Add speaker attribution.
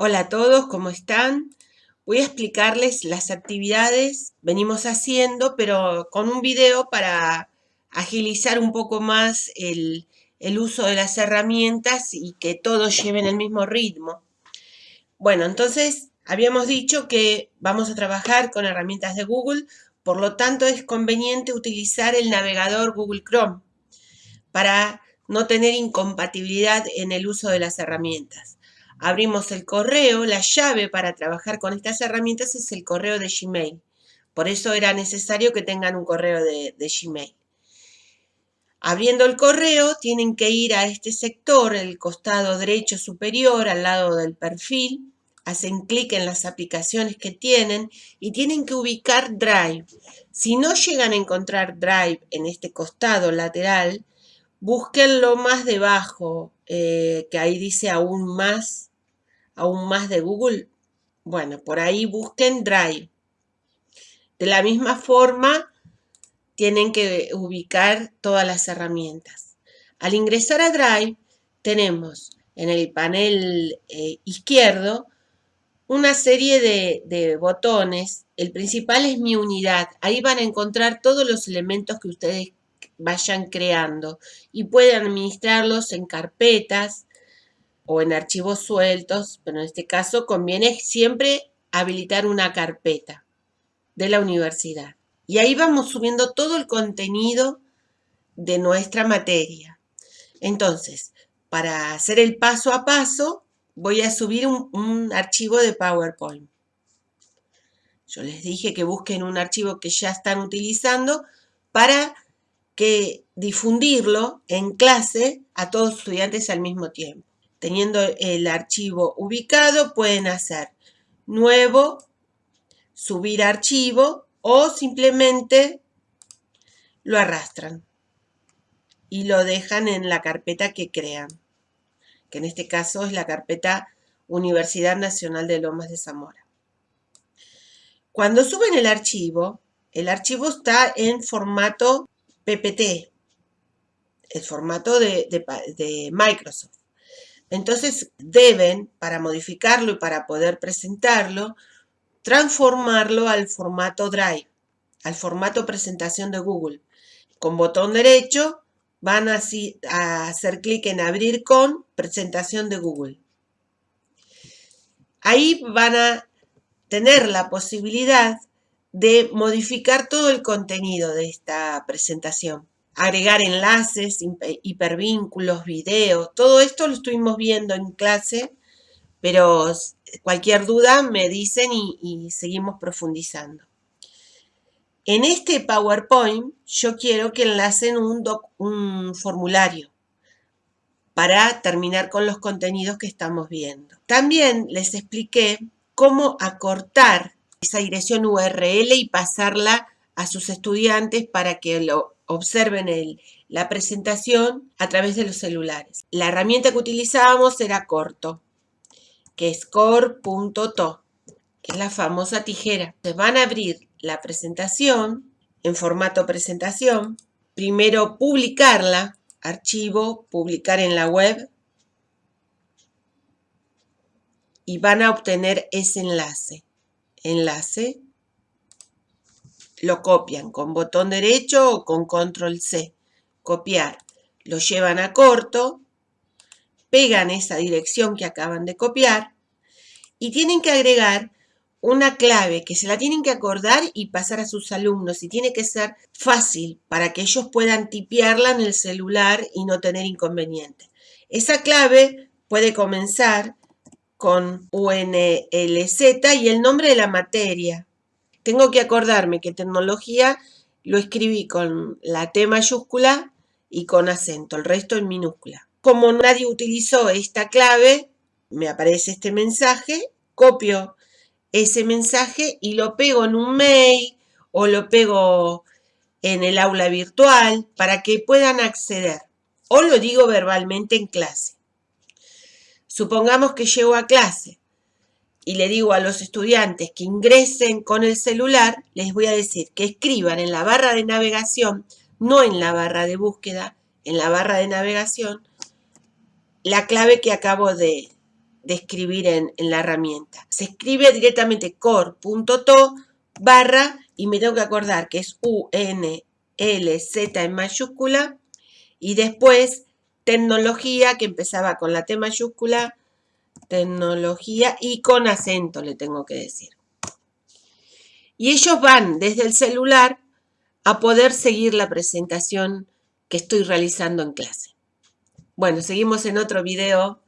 Speaker 1: Hola a todos, ¿cómo están? Voy a explicarles las actividades venimos haciendo, pero con un video para agilizar un poco más el, el uso de las herramientas y que todos lleven el mismo ritmo. Bueno, entonces habíamos dicho que vamos a trabajar con herramientas de Google, por lo tanto es conveniente utilizar el navegador Google Chrome para no tener incompatibilidad en el uso de las herramientas. Abrimos el correo, la llave para trabajar con estas herramientas es el correo de Gmail. Por eso era necesario que tengan un correo de, Gmail. Abriendo el correo, tienen que ir a este sector, el costado derecho superior, al lado del perfil. Hacen clic en las aplicaciones que tienen y tienen que ubicar Drive. Si no llegan a encontrar Drive en este costado lateral, búsquenlo más debajo, eh, que ahí dice aún más aún más de Google, bueno, por ahí busquen Drive. De la misma forma, tienen que ubicar todas las herramientas. Al ingresar a Drive, tenemos en el panel eh, izquierdo una serie de, de botones. El principal es mi unidad. Ahí van a encontrar todos los elementos que ustedes vayan creando y pueden administrarlos en carpetas, o en archivos sueltos, pero en este caso conviene siempre habilitar una carpeta de la universidad. Y ahí vamos subiendo todo el contenido de nuestra materia. Entonces, para hacer el paso a paso, voy a subir un, un, archivo de PowerPoint. Yo les dije que busquen un archivo que ya están utilizando para que difundirlo en clase a todos los estudiantes al mismo tiempo teniendo el archivo ubicado, pueden hacer nuevo, subir archivo o simplemente lo arrastran y lo dejan en la carpeta que crean, que en este caso es la carpeta Universidad Nacional de Lomas de Zamora. Cuando suben el archivo, el archivo está en formato PPT, el formato de, de Microsoft. Entonces deben, para modificarlo y para poder presentarlo, transformarlo al formato Drive, al formato presentación de Google. Con botón derecho van a, hacer clic en abrir con presentación de Google. Ahí van a tener la posibilidad de modificar todo el contenido de esta presentación agregar enlaces, hipervínculos, videos, todo esto lo estuvimos viendo en clase, pero cualquier duda me dicen y, seguimos profundizando. En este PowerPoint yo quiero que enlacen un, un formulario para terminar con los contenidos que estamos viendo. También les expliqué cómo acortar esa dirección URL y pasarla a sus estudiantes para que lo observen el, la presentación a través de los celulares. La herramienta que utilizábamos era corto, que es core.to, que es la famosa tijera. Se van a abrir la presentación en formato presentación, primero publicarla, archivo, publicar en la web, y van a obtener ese enlace. Enlace lo copian con botón derecho o con control C. Copiar. Lo llevan a corto, pegan esa dirección que acaban de copiar y tienen que agregar una clave que se la tienen que acordar y pasar a sus alumnos y tiene que ser fácil para que ellos puedan tipearla en el celular y no tener inconveniente. Esa clave puede comenzar con UNLZ y el nombre de la materia. Tengo que acordarme que tecnología lo escribí con la T mayúscula y con acento, el resto en minúscula. Como nadie utilizó esta clave, me aparece este mensaje, copio ese mensaje y lo pego en un mail o lo pego en el aula virtual para que puedan acceder. O lo digo verbalmente en clase. Supongamos que llego a clase y le digo a los estudiantes que ingresen con el celular, les voy a decir que escriban en la barra de navegación, no en la barra de búsqueda, en la barra de navegación, la clave que acabo de, escribir en, en la herramienta. Se escribe directamente core.to barra y me tengo que acordar que es U, N, L, Z en mayúscula y después tecnología que empezaba con la T mayúscula, tecnología y con acento le tengo que decir. Y ellos van desde el celular a poder seguir la presentación que estoy realizando en clase. Bueno, seguimos en otro video.